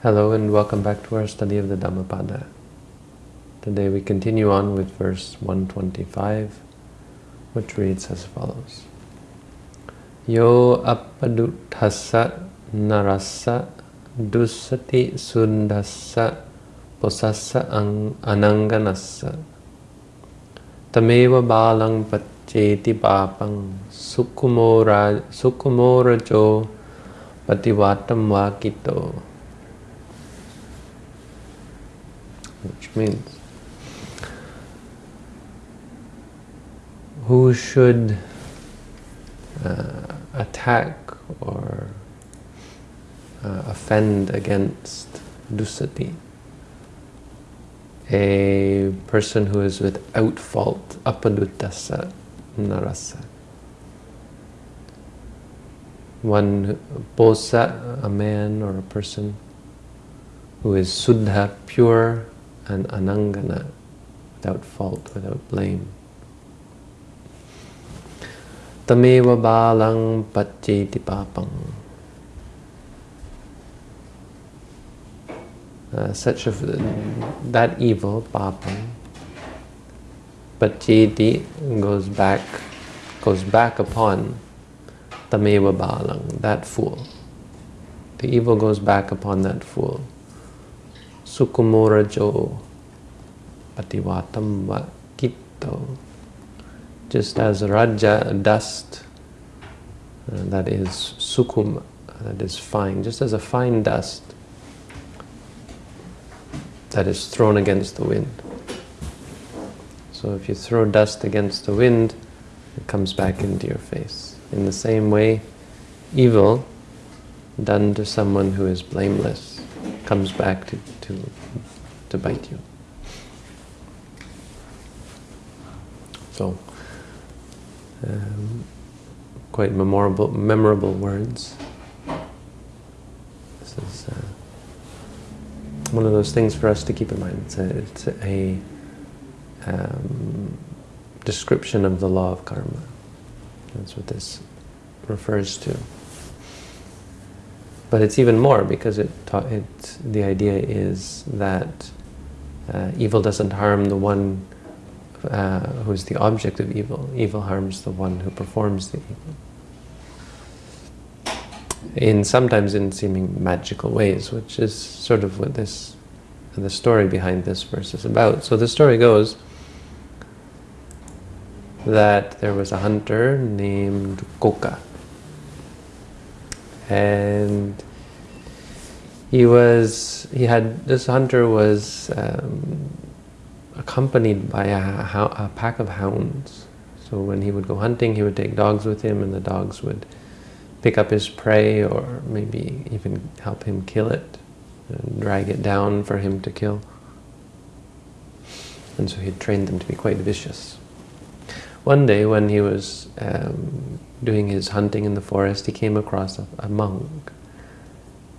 Hello and welcome back to our study of the Dhammapada. Today we continue on with verse 125, which reads as follows. Yo appaduthassa narassa dussati suddhassa posassa ananganassa tameva balang paccheti papang sukumora sukumorajo pativatam vakito which means who should uh, attack or uh, offend against dusati, a person who is without fault, apaduttasa narasa. One posa, a man or a person who is suddha, pure, and anangana, without fault, without blame. Tameva balang pacheti papang. Uh, such of that evil papang pacheti goes back goes back upon tameva balang that fool the evil goes back upon that fool sukumorajo pativatam vakito. Just as raja, dust, uh, that is sukum, that is fine, just as a fine dust that is thrown against the wind. So if you throw dust against the wind, it comes back into your face. In the same way, evil done to someone who is blameless comes back to, to, to bite you. So, um, quite memorable, memorable words. This is uh, one of those things for us to keep in mind. It's a, it's a um, description of the law of karma. That's what this refers to. But it's even more because it, it the idea is that uh, evil doesn't harm the one uh, who is the object of evil. Evil harms the one who performs the evil. In sometimes in seeming magical ways, which is sort of what this the story behind this verse is about. So the story goes that there was a hunter named Koka and he was he had this hunter was um, accompanied by a, a, pack of hounds. So when he would go hunting he would take dogs with him and the dogs would pick up his prey or maybe even help him kill it and drag it down for him to kill. And so he trained them to be quite vicious one day when he was um, doing his hunting in the forest, he came across a, a, monk.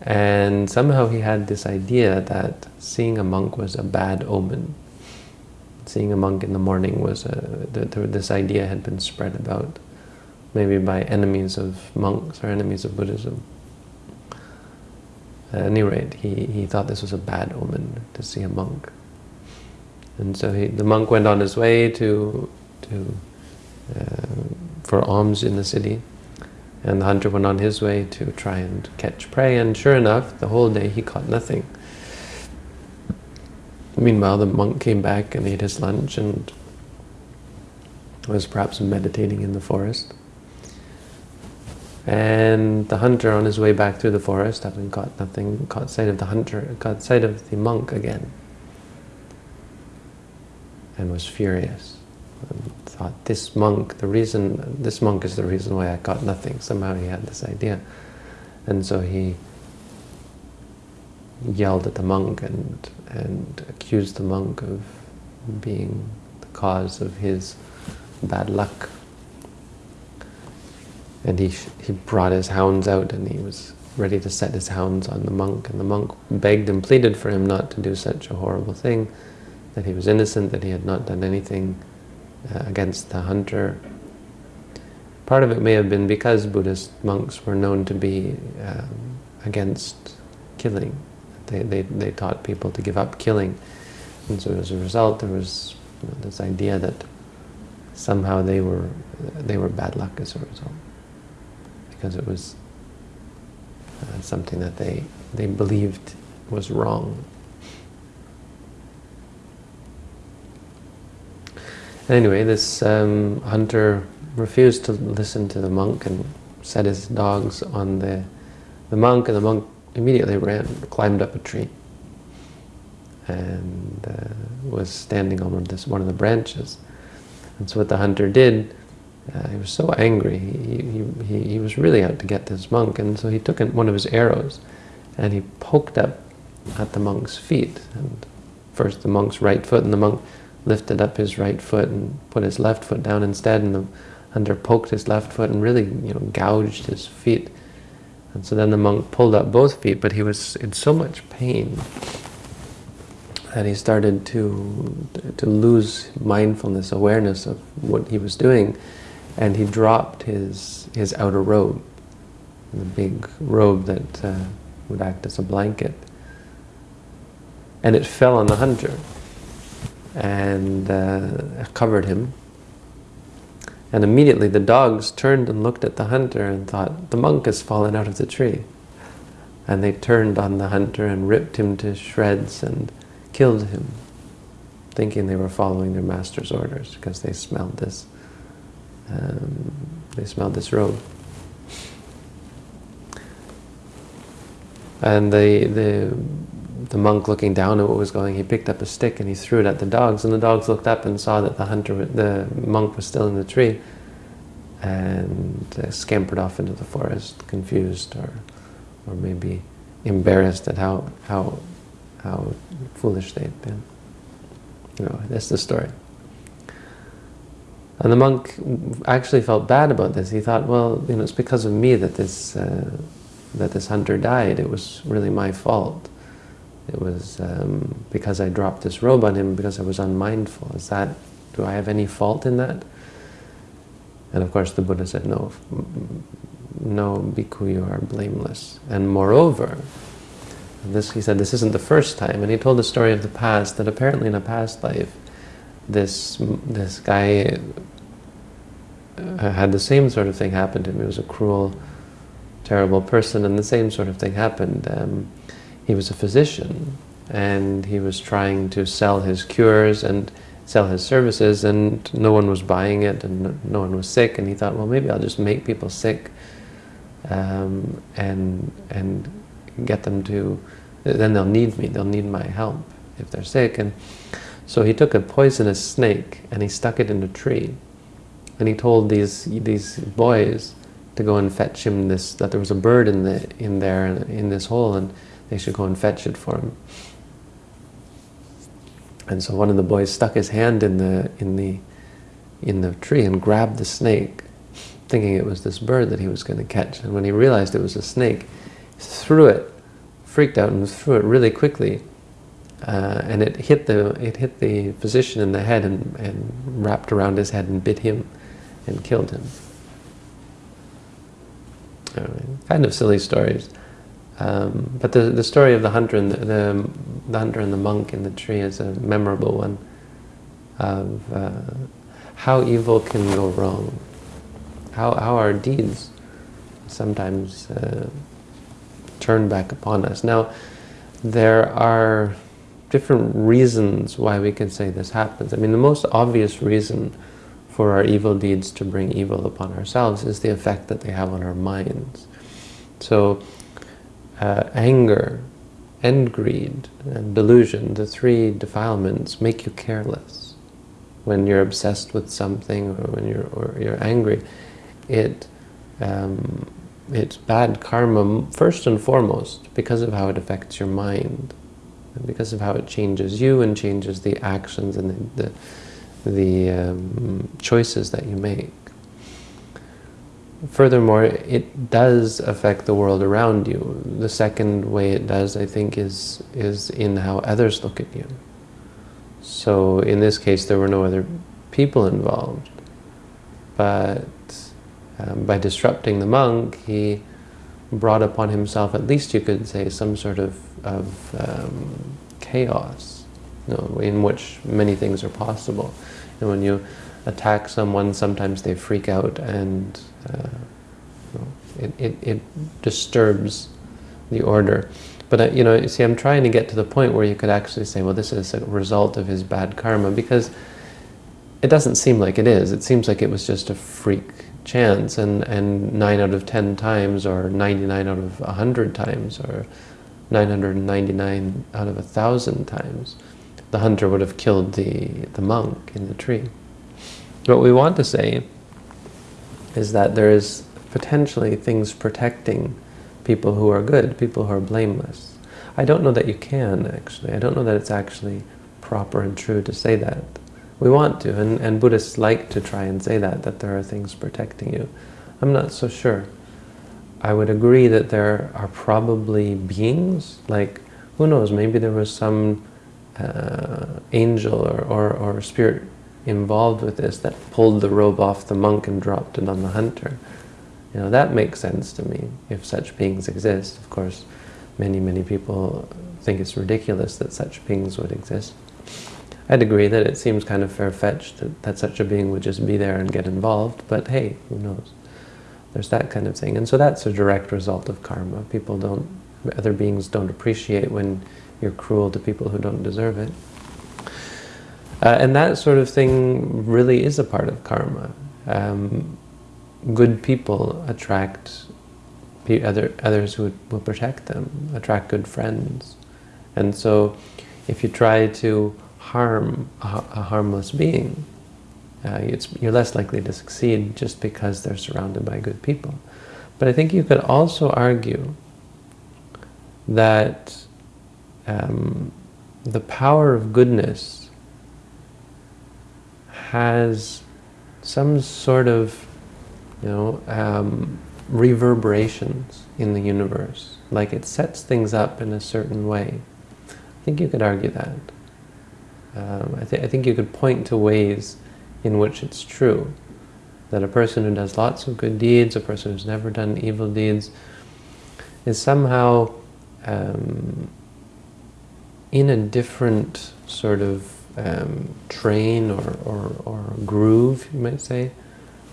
And somehow he had this idea that seeing a monk was a bad omen. Seeing a monk in the morning was a, this idea had been spread about, maybe by enemies of monks or enemies of Buddhism. At any rate, he, he thought this was a bad omen to see a monk. And so he, the monk went on his way to, to for alms in the city. And the hunter went on his way to try and catch prey, and sure enough, the whole day he caught nothing. Meanwhile, the monk came back and ate his lunch and was perhaps meditating in the forest. And the hunter, on his way back through the forest, having caught nothing, caught sight of the hunter, caught sight of the monk again, and was furious thought, this monk, the reason, this monk is the reason why I got nothing. Somehow he had this idea. And so he yelled at the monk and, and accused the monk of being the cause of his bad luck. And he, he brought his hounds out and he was ready to set his hounds on the monk. And the monk begged and pleaded for him not to do such a horrible thing, that he was innocent, that he had not done anything uh, against the hunter. Part of it may have been because Buddhist monks were known to be um, against killing. They, they, they taught people to give up killing. And so as a result, there was you know, this idea that somehow they were, they were bad luck as a result. Because it was uh, something that they, they believed was wrong. Anyway, this um, hunter refused to listen to the monk and set his dogs on the, the monk, and the monk immediately ran, climbed up a tree, and uh, was standing on this, one of the branches. And so what the hunter did, uh, he was so angry, he, he, he, was really out to get this monk, and so he took one of his arrows, and he poked up at the monk's feet, and first the monk's right foot, and the monk lifted up his right foot and put his left foot down instead, and the hunter poked his left foot and really, you know, gouged his feet. And so then the monk pulled up both feet, but he was in so much pain that he started to to lose mindfulness, awareness of what he was doing, and he dropped his his outer robe, the big robe that uh, would act as a blanket, and it fell on the hunter and uh, covered him. And immediately the dogs turned and looked at the hunter and thought, the monk has fallen out of the tree. And they turned on the hunter and ripped him to shreds and killed him, thinking they were following their master's orders because they smelled this, um, they smelled this robe. And the, the the monk looking down at what was going, he picked up a stick and he threw it at the dogs, and the dogs looked up and saw that the hunter, the monk was still in the tree, and uh, scampered off into the forest, confused or, or maybe embarrassed at how how how foolish they'd been. You know, that's the story. And the monk actually felt bad about this. He thought, well, you know, it's because of me that this uh, that this hunter died. It was really my fault. It was um, because I dropped this robe on him because I was unmindful. Is that, do I have any fault in that? And of course the Buddha said, no, no, bhikkhu, you are blameless. And moreover, this he said, this isn't the first time. And he told the story of the past, that apparently in a past life, this, this guy uh, had the same sort of thing happen to him. He was a cruel, terrible person, and the same sort of thing happened. Um, he was a physician and he was trying to sell his cures and sell his services and no one was buying it and no one was sick and he thought well maybe I'll just make people sick um, and and get them to then they'll need me they'll need my help if they're sick. And so he took a poisonous snake and he stuck it in a tree and he told these these boys to go and fetch him this that there was a bird in the in there in this hole and they should go and fetch it for him. And so one of the boys stuck his hand in the in the in the tree and grabbed the snake, thinking it was this bird that he was going to catch. And when he realized it was a snake, threw it, freaked out, and threw it really quickly. Uh, and it hit the it hit the physician in the head and, and wrapped around his head and bit him and killed him. kind of silly stories. Um, but the, the story of the hunter and the, the, the, hunter and the monk in the tree is a memorable one of uh, how evil can go wrong, how, how our deeds sometimes uh, turn back upon us. Now, there are different reasons why we can say this happens. I mean, the most obvious reason for our evil deeds to bring evil upon ourselves is the effect that they have on our minds. So, uh, anger and greed and delusion, the three defilements, make you careless. When you're obsessed with something or when you're, or you're angry, it, um, it's bad karma first and foremost because of how it affects your mind and because of how it changes you and changes the actions and the, the, the um, choices that you make. Furthermore, it does affect the world around you. The second way it does, I think, is, is in how others look at you. So in this case, there were no other people involved. But um, by disrupting the monk, he brought upon himself, at least you could say, some sort of, of um, chaos, you know, in which many things are possible. And when you attack someone, sometimes they freak out and uh, you know, it, it, it, disturbs the order. But, uh, you know, you see, I'm trying to get to the point where you could actually say, well, this is a result of his bad karma, because it doesn't seem like it is. It seems like it was just a freak chance and, and 9 out of 10 times or 99 out of 100 times or 999 out of a thousand times the hunter would have killed the, the monk in the tree. What we want to say is that there is potentially things protecting people who are good, people who are blameless. I don't know that you can, actually. I don't know that it's actually proper and true to say that. We want to, and, and Buddhists like to try and say that, that there are things protecting you. I'm not so sure. I would agree that there are probably beings, like, who knows, maybe there was some uh, angel or, or, or spirit involved with this that pulled the robe off the monk and dropped it on the hunter. You know, that makes sense to me, if such beings exist. Of course, many, many people think it's ridiculous that such beings would exist. I'd agree that it seems kind of fair-fetched that, that such a being would just be there and get involved, but hey, who knows? There's that kind of thing. And so that's a direct result of karma. People don't, other beings don't appreciate when you're cruel to people who don't deserve it. Uh, and that sort of thing really is a part of karma. Um, good people attract other, others who will protect them, attract good friends. And so if you try to harm a, a harmless being, uh, you're less likely to succeed just because they're surrounded by good people. But I think you could also argue that um, the power of goodness has some sort of, you know, um, reverberations in the universe. Like it sets things up in a certain way. I think you could argue that. Um, I, th I think you could point to ways in which it's true. That a person who does lots of good deeds, a person who's never done evil deeds, is somehow um, in a different sort of um, train or, or, or groove, you might say,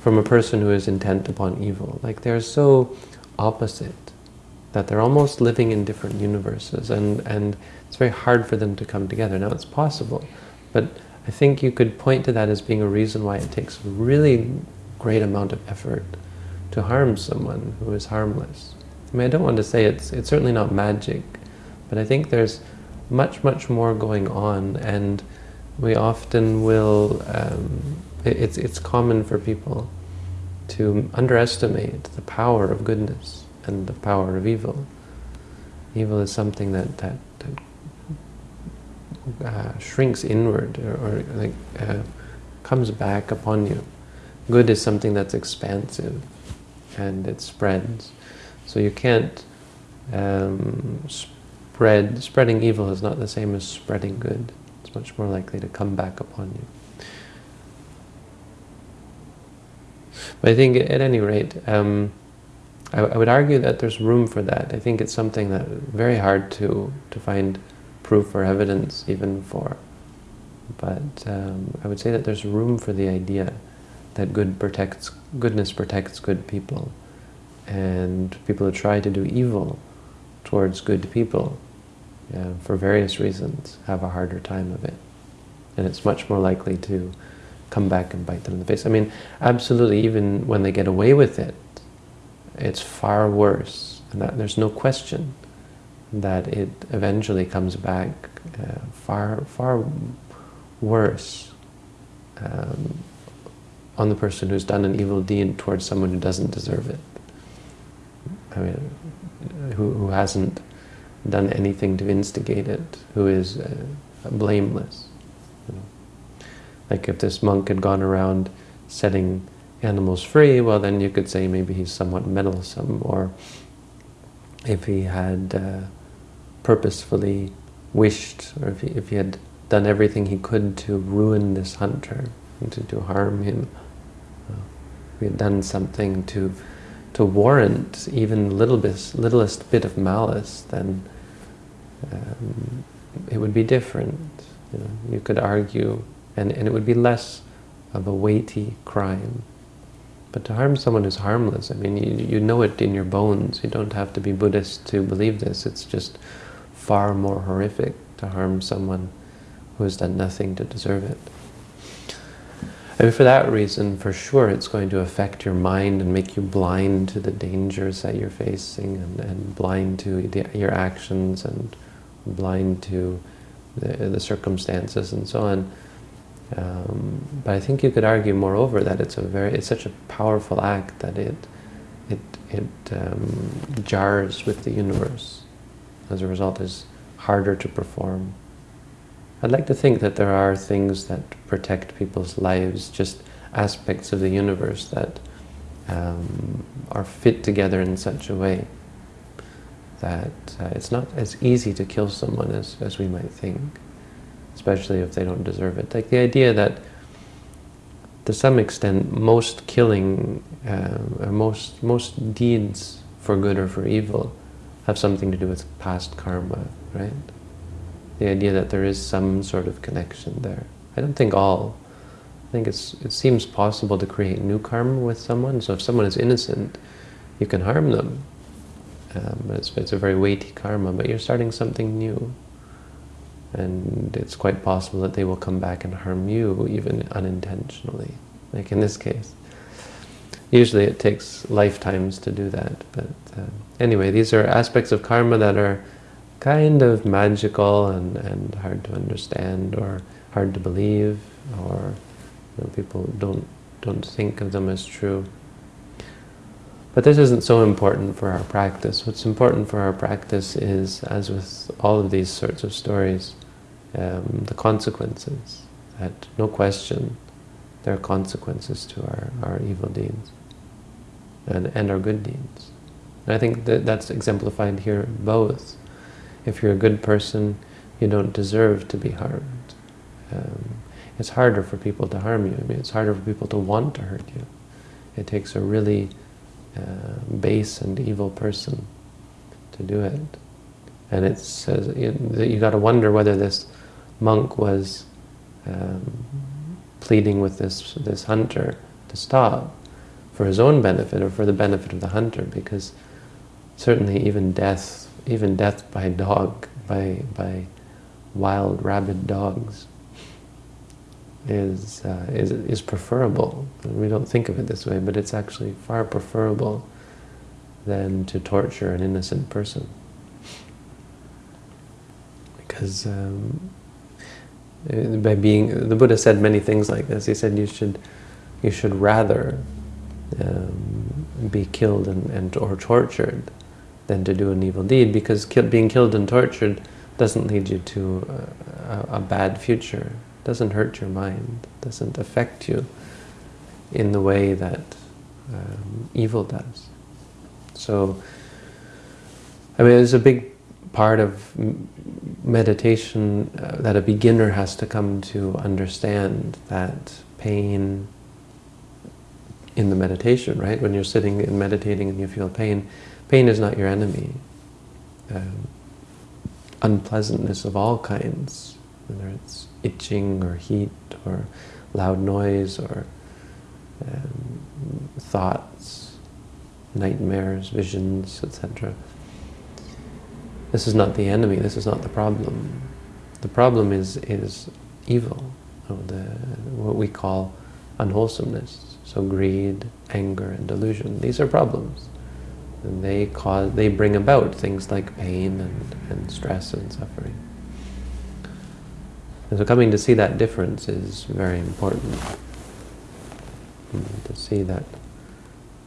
from a person who is intent upon evil. Like they're so opposite that they're almost living in different universes and, and it's very hard for them to come together. Now it's possible, but I think you could point to that as being a reason why it takes a really great amount of effort to harm someone who is harmless. I mean, I don't want to say it's, it's certainly not magic, but I think there's much, much more going on and we often will, um, it's, it's common for people to underestimate the power of goodness and the power of evil. Evil is something that, that, that uh, shrinks inward or, or like uh, comes back upon you. Good is something that's expansive and it spreads. So you can't um, spread, spreading evil is not the same as spreading good. Much more likely to come back upon you. But I think at any rate, um, I, I, would argue that there's room for that. I think it's something that very hard to, to find proof or evidence even for. But um, I would say that there's room for the idea that good protects, goodness protects good people. And people who try to do evil towards good people, yeah, for various reasons, have a harder time of it. And it's much more likely to come back and bite them in the face. I mean, absolutely, even when they get away with it, it's far worse. And that, there's no question that it eventually comes back uh, far, far worse um, on the person who's done an evil deed towards someone who doesn't deserve it. I mean, who, who hasn't done anything to instigate it, who is uh, blameless. You know? Like if this monk had gone around setting animals free, well then you could say maybe he's somewhat meddlesome, or if he had uh, purposefully wished, or if he, if he had done everything he could to ruin this hunter, to, to harm him, uh, if he had done something to to warrant even little bit, littlest bit of malice, then um, it would be different. You, know, you could argue, and, and it would be less of a weighty crime. But to harm someone who's harmless, I mean, you, you know it in your bones. You don't have to be Buddhist to believe this. It's just far more horrific to harm someone who has done nothing to deserve it. I mean, for that reason, for sure, it's going to affect your mind and make you blind to the dangers that you're facing and, and blind to the, your actions and blind to the, the circumstances and so on. Um, but I think you could argue, moreover, that it's a very it's such a powerful act that it it it um, jars with the universe. As a result, is harder to perform. I'd like to think that there are things that protect people's lives, just aspects of the universe that um, are fit together in such a way that uh, it's not as easy to kill someone as, as we might think especially if they don't deserve it. Like the idea that, to some extent, most killing, uh, most most deeds for good or for evil, have something to do with past karma, right? The idea that there is some sort of connection there. I don't think all. I think it's it seems possible to create new karma with someone. So if someone is innocent, you can harm them. Um, it's, it's a very weighty karma, but you're starting something new and it's quite possible that they will come back and harm you even unintentionally, like in this case. Usually it takes lifetimes to do that, but uh, anyway, these are aspects of karma that are kind of magical and, and hard to understand or hard to believe, or you know, people don't, don't think of them as true. But this isn't so important for our practice. What's important for our practice is, as with all of these sorts of stories, um, the consequences. That no question, there are consequences to our, our evil deeds and, and our good deeds. And I think that that's exemplified here both. If you're a good person, you don't deserve to be harmed. Um, it's harder for people to harm you. I mean, it's harder for people to want to hurt you. It takes a really uh, base and evil person to do it. And it says you, you got to wonder whether this monk was um, pleading with this this hunter to stop for his own benefit or for the benefit of the hunter, because certainly even death, even death by dog, by by wild rabid dogs, is, uh, is, is preferable. We don't think of it this way, but it's actually far preferable than to torture an innocent person. Because um, by being, the Buddha said many things like this. He said you should, you should rather um, be killed and, and or tortured than to do an evil deed, because ki being killed and tortured doesn't lead you to a, a bad future doesn't hurt your mind, doesn't affect you in the way that um, evil does. So, I mean, it's a big part of meditation uh, that a beginner has to come to understand that pain in the meditation, right? When you're sitting and meditating and you feel pain, pain is not your enemy. Um, unpleasantness of all kinds, whether it's itching or heat or loud noise or um, thoughts, nightmares, visions, etc. This is not the enemy, this is not the problem. The problem is, is evil, or the, what we call unwholesomeness. So greed, anger, and delusion, these are problems. And they cause, they bring about things like pain and, and stress and suffering. And so coming to see that difference is very important. To see that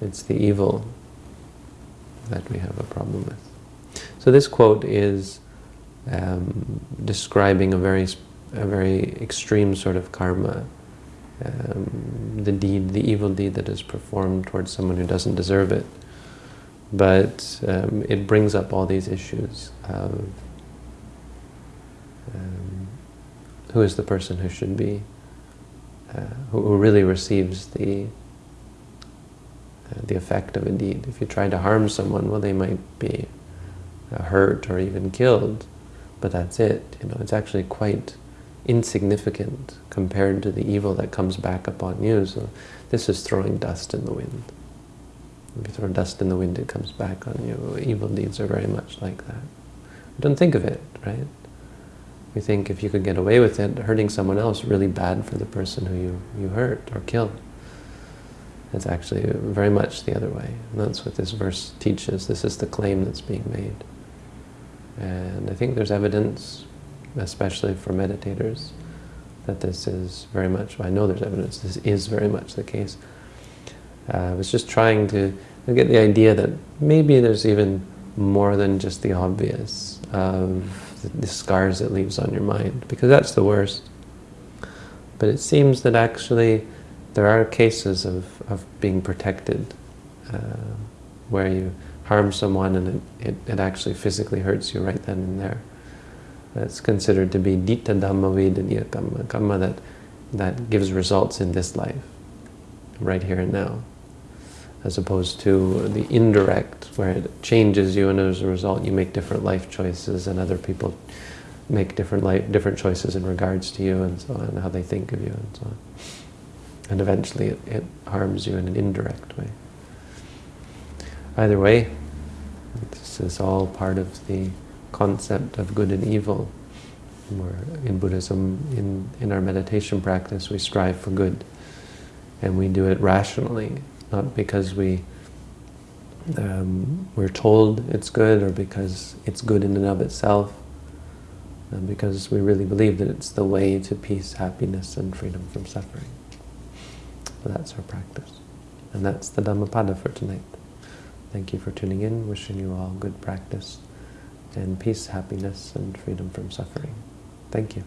it's the evil that we have a problem with. So this quote is um, describing a very, a very extreme sort of karma, um, the deed, the evil deed that is performed towards someone who doesn't deserve it. But um, it brings up all these issues of um, who is the person who should be, uh, who, who, really receives the uh, the effect of a deed. If you try to harm someone, well, they might be uh, hurt or even killed, but that's it. You know, it's actually quite insignificant compared to the evil that comes back upon you. So this is throwing dust in the wind. If you throw dust in the wind, it comes back on you. Evil deeds are very much like that. Don't think of it, right? We think if you could get away with it, hurting someone else, really bad for the person who you, you hurt or killed. It's actually very much the other way. And that's what this verse teaches. This is the claim that's being made. And I think there's evidence, especially for meditators, that this is very much, I know there's evidence, this is very much the case. Uh, I was just trying to get the idea that maybe there's even more than just the obvious of the, scars it leaves on your mind, because that's the worst. But it seems that actually there are cases of, of being protected uh, where you harm someone and it, it, it, actually physically hurts you right then and there. That's considered to be ditta dhamma vedaniya kamma, kamma that, that gives results in this life, right here and now, as opposed to the indirect, where it changes you and as a result you make different life choices and other people make different life, different choices in regards to you and so on, how they think of you and so on. And eventually it, it harms you in an indirect way. Either way, this is all part of the concept of good and evil. In Buddhism, in, in our meditation practice, we strive for good. And we do it rationally, not because we, um, we're told it's good or because it's good in and of itself, and because we really believe that it's the way to peace, happiness, and freedom from suffering. That's our practice. And that's the Dhammapada for tonight. Thank you for tuning in. Wishing you all good practice and peace, happiness, and freedom from suffering. Thank you.